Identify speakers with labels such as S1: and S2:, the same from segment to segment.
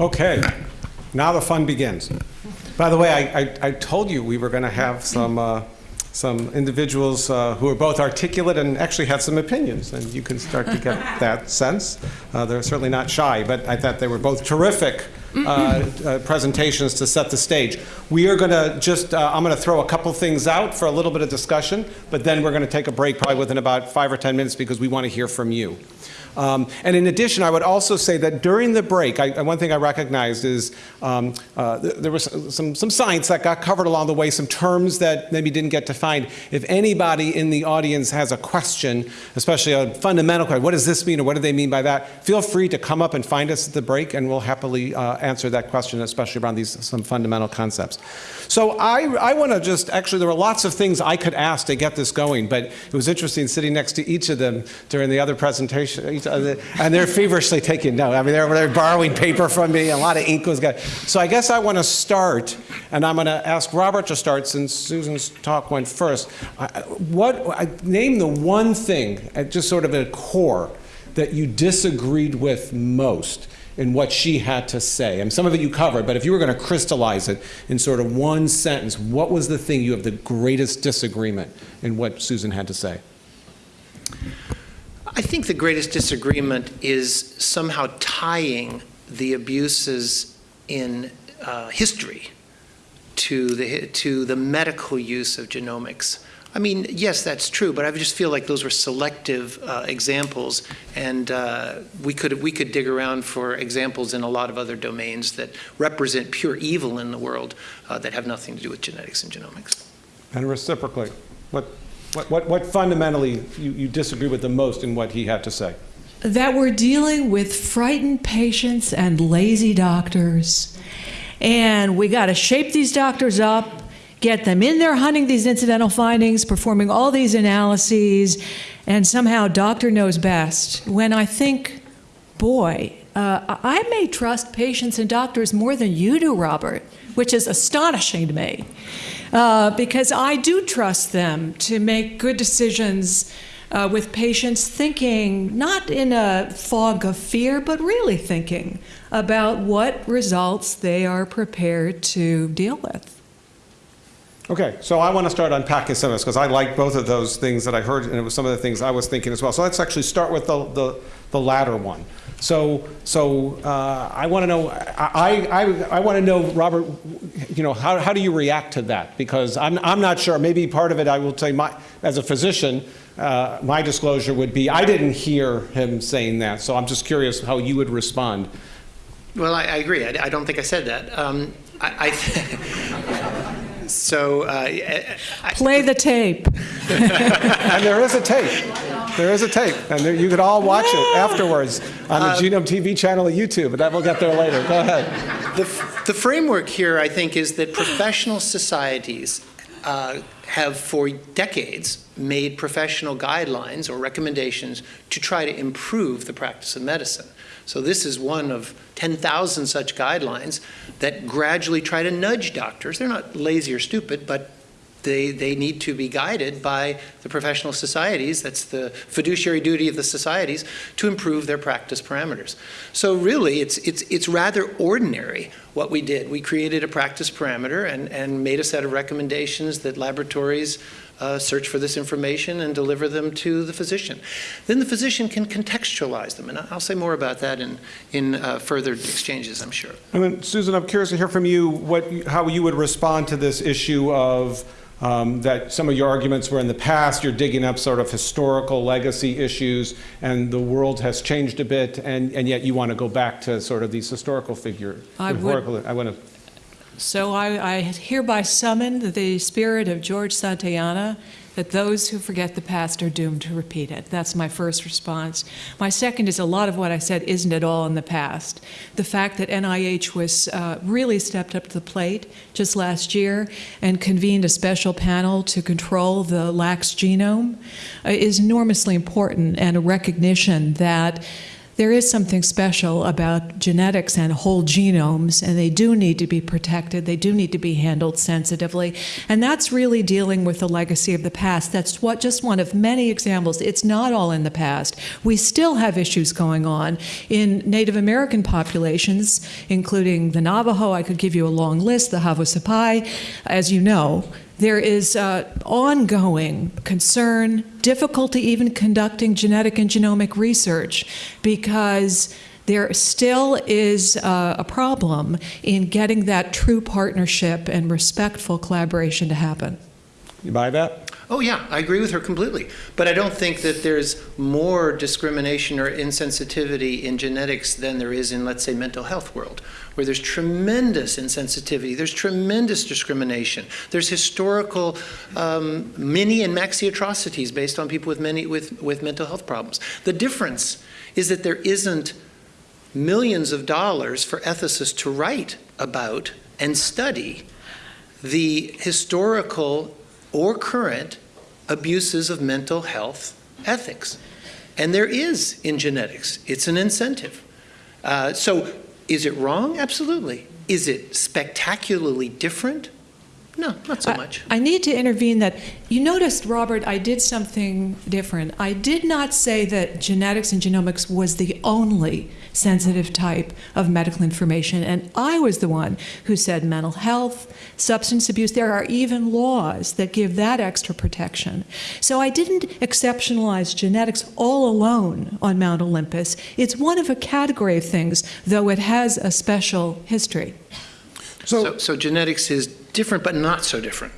S1: Okay, now the fun begins. By the way, I, I, I told you we were going to have some, uh, some individuals uh, who are both articulate and actually had some opinions, and you can start to get that sense. Uh, they're certainly not shy, but I thought they were both terrific uh, uh, presentations to set the stage. We are going to just, uh, I'm going to throw a couple things out for a little bit of discussion, but then we're going to take a break probably within about five or 10 minutes because we want to hear from you. Um, and in addition, I would also say that during the break, I, one thing I recognized is um, uh, there was some, some science that got covered along the way, some terms that maybe didn't get defined. If anybody in the audience has a question, especially a fundamental question, what does this mean or what do they mean by that, feel free to come up and find us at the break and we'll happily uh, answer that question, especially around these some fundamental concepts. So I, I want to just, actually there were lots of things I could ask to get this going, but it was interesting sitting next to each of them during the other presentation, and they're feverishly taking notes. I mean, they're, they're borrowing paper from me, a lot of ink was going. So I guess I want to start, and I'm going to ask Robert to start since Susan's talk went first. What, I name the one thing, at just sort of a core, that you disagreed with most in what she had to say. And some of it you covered, but if you were going to crystallize it in sort of one sentence, what was the thing you have the greatest disagreement in what Susan had to say?
S2: I think the greatest disagreement is somehow tying the abuses in uh, history to the, to the medical use of genomics. I mean, yes, that's true, but I just feel like those were selective uh, examples, and uh, we could we could dig around for examples in a lot of other domains that represent pure evil in the world uh, that have nothing to do with genetics and genomics.
S1: And reciprocally, what what, what, what fundamentally you, you disagree with the most in what he had to say?
S3: That we're dealing with frightened patients and lazy doctors. And we got to shape these doctors up, get them in there hunting these incidental findings, performing all these analyses, and somehow doctor knows best. When I think, boy, uh, I may trust patients and doctors more than you do, Robert, which is astonishing to me uh, because I do trust them to make good decisions uh, with patients thinking not in a fog of fear, but really thinking about what results they are prepared to deal with.
S1: Okay, so I want to start unpacking some of this because I like both of those things that I heard, and it was some of the things I was thinking as well. So let's actually start with the, the, the latter one. So, so uh, I want to know, I, I, I want to know, Robert, you know, how, how do you react to that? Because I'm, I'm not sure, maybe part of it I will say, my, as a physician, uh, my disclosure would be, I didn't hear him saying that, so I'm just curious how you would respond.
S2: Well, I, I agree. I, I, don't think I said that. Um, I, so uh,
S3: play the tape.
S1: and there is a tape. There is a tape, and there, you could all watch it afterwards on the uh, Genome TV channel at YouTube. But that we'll get there later. Go ahead.
S2: The, the framework here, I think, is that professional societies uh, have for decades made professional guidelines or recommendations to try to improve the practice of medicine. So this is one of 10,000 such guidelines that gradually try to nudge doctors. They're not lazy or stupid, but they, they need to be guided by the professional societies, that's the fiduciary duty of the societies, to improve their practice parameters. So really, it's, it's, it's rather ordinary what we did. We created a practice parameter and, and made a set of recommendations that laboratories uh, search for this information and deliver them to the physician. Then the physician can contextualize them, and I'll say more about that in, in uh, further exchanges, I'm sure.
S1: And then, Susan, I'm curious to hear from you what, how you would respond to this issue of um, that some of your arguments were in the past, you're digging up sort of historical legacy issues, and the world has changed a bit, and, and yet you want to go back to sort of these historical figures.
S3: I, would, I want to so I, I, hereby summon the spirit of George Santayana that those who forget the past are doomed to repeat it. That's my first response. My second is a lot of what I said isn't at all in the past. The fact that NIH was uh, really stepped up to the plate just last year and convened a special panel to control the Lacks genome uh, is enormously important and a recognition that there is something special about genetics and whole genomes, and they do need to be protected. They do need to be handled sensitively. And that's really dealing with the legacy of the past. That's what just one of many examples. It's not all in the past. We still have issues going on in Native American populations, including the Navajo. I could give you a long list, the Havasupai. As you know, there is uh, ongoing concern, difficulty even conducting genetic and genomic research because there still is uh, a problem in getting that true partnership and respectful collaboration to happen.
S1: You buy that?
S2: Oh, yeah, I agree with her completely. But I don't think that there's more discrimination or insensitivity in genetics than there is in, let's say, mental health world, where there's tremendous insensitivity, there's tremendous discrimination, there's historical um, mini and maxi atrocities based on people with many with, with mental health problems. The difference is that there isn't millions of dollars for ethicists to write about and study the historical or current abuses of mental health ethics. And there is in genetics, it's an incentive. Uh, so, is it wrong? Absolutely. Is it spectacularly different? No, not so
S3: I-
S2: much.
S3: I need to intervene that you noticed, Robert, I did something different. I did not say that genetics and genomics was the only sensitive type of medical information, and I was the one who said mental health, substance abuse. There are even laws that give that extra protection. So I didn't exceptionalize genetics all alone on Mount Olympus. It's one of a category of things, though it has a special history.
S2: So, so genetics is different, but not so different.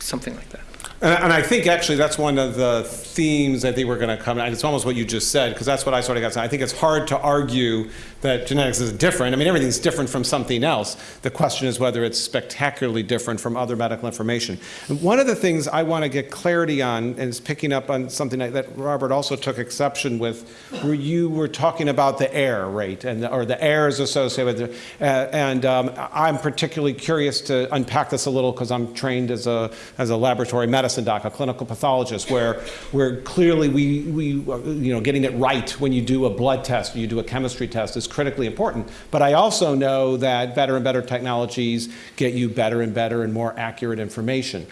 S2: Something like that.
S1: And, and I think actually that's one of the themes I think we're going to come. And it's almost what you just said because that's what I sort of got. I think it's hard to argue that genetics is different. I mean, everything's different from something else. The question is whether it's spectacularly different from other medical information. And one of the things I want to get clarity on, is picking up on something that, Robert also took exception with, where you were talking about the error rate and the, or the errors associated with it. Uh, and um, I'm particularly curious to unpack this a little because I'm trained as a as a laboratory medicine doc, a clinical pathologist, where where clearly we we you know getting it right when you do a blood test, you do a chemistry test is critically important. But I also know that better and better technologies get you better and better and more accurate information.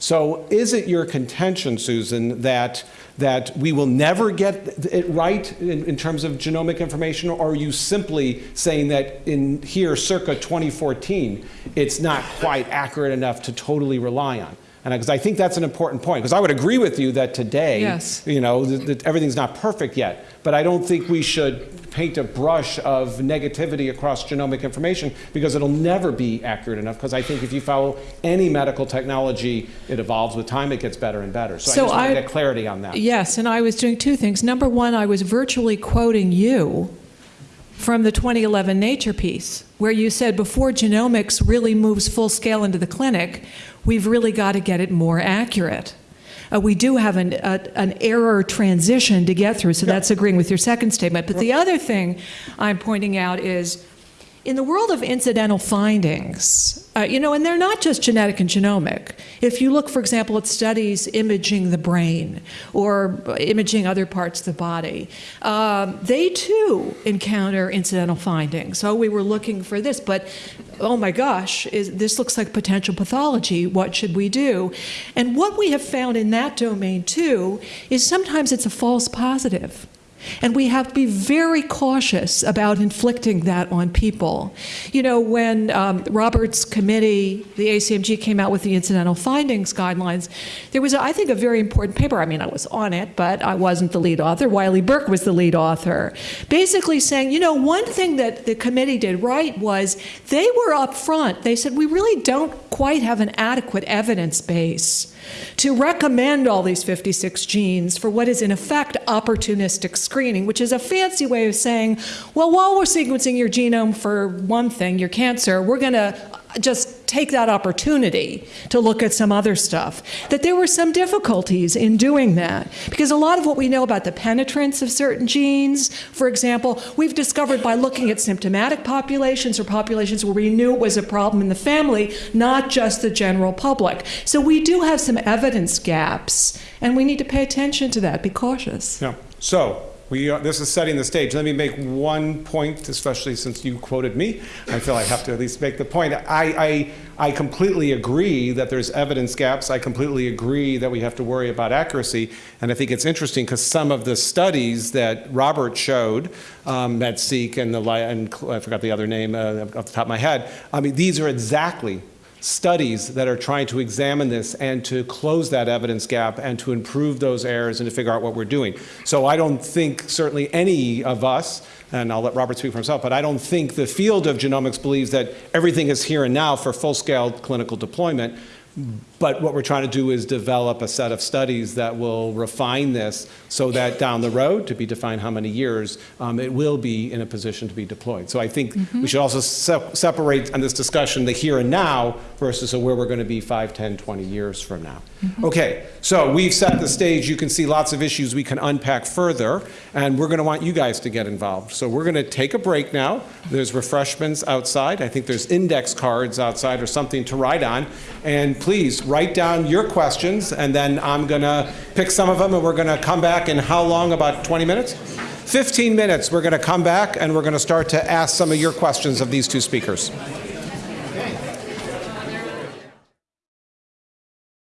S1: So is it your contention, Susan, that that we will never get it right in, in, terms of genomic information, or are you simply saying that in here, circa 2014, it's not quite accurate enough to totally rely on? And because I think that's an important point, because I would agree with you that today,
S3: Yes.
S1: you know, that, that everything's not perfect yet, but I don't think we should paint a brush of negativity across genomic information because it'll never be accurate enough. Because I think if you follow any medical technology, it evolves with time, it gets better and better. So,
S3: So
S1: I just want to get clarity on that.
S3: Yes, and I was doing two things. Number one, I was virtually quoting you from the 2011 Nature piece, where you said before genomics really moves full scale into the clinic, we've really got to get it more accurate. Uh, we do have an, a, an error transition to get through, so that's agreeing with your second statement. But the other thing I'm pointing out is in the world of incidental findings, uh, you know, and they're not just genetic and genomic. If you look, for example, at studies imaging the brain or imaging other parts of the body, um, they too encounter incidental findings. So we were looking for this, but oh my gosh, is, this looks like potential pathology. What should we do? And what we have found in that domain too is sometimes it's a false positive. And we have to be very cautious about inflicting that on people. You know, when um, Robert's committee, the ACMG, came out with the incidental findings guidelines, there was, I think, a very important paper. I mean, I was on it, but I wasn't the lead author. Wylie Burke was the lead author. Basically saying, you know, one thing that the committee did right was they were up front. They said, we really don't quite have an adequate evidence base to recommend all these 56 genes for what is in effect opportunistic screening, which is a fancy way of saying, well, while we're sequencing your genome for one thing, your cancer, we're going to just take that opportunity to look at some other stuff. That there were some difficulties in doing that because a lot of what we know about the penetrance of certain genes, for example, we've discovered by looking at symptomatic populations or populations where we knew it was a problem in the family, not just the general public. So we do have some evidence gaps, and we need to pay attention to that, be cautious.
S1: Yeah. So We are, this is setting the stage. Let me make one point, especially since you quoted me. I feel I have to at least make the point. I, I, I completely agree that there's evidence gaps. I completely agree that we have to worry about accuracy. And I think it's interesting because some of the studies that Robert showed, um, MedSeq and the, and I forgot the other name uh, off the top of my head, I mean, these are exactly studies that are trying to examine this and to close that evidence gap and to improve those errors and to figure out what we're doing. So I don't think certainly any of us, and I'll let Robert speak for himself, but I don't think the field of genomics believes that everything is here and now for full-scale clinical deployment. But what we're trying to do is develop a set of studies that will refine this so that down the road, to be defined how many years, um, it will be in a position to be deployed. So I think we should also se- separate on this discussion the here and now versus where we're going to be 5, 10, 20 years from now. Okay, so we've set the stage. You can see lots of issues we can unpack further, and we're going to want you guys to get involved. So we're going to take a break now. There's refreshments outside. I think there's index cards outside or something to write on. And please write down your questions, and then I'm going to pick some of them, and we're going to come back in how long? About 20 minutes? 15 minutes. We're going to come back, and we're going to start to ask some of your questions of these two speakers.